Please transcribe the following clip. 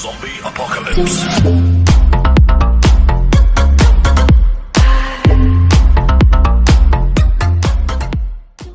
Zombie Apocalypse.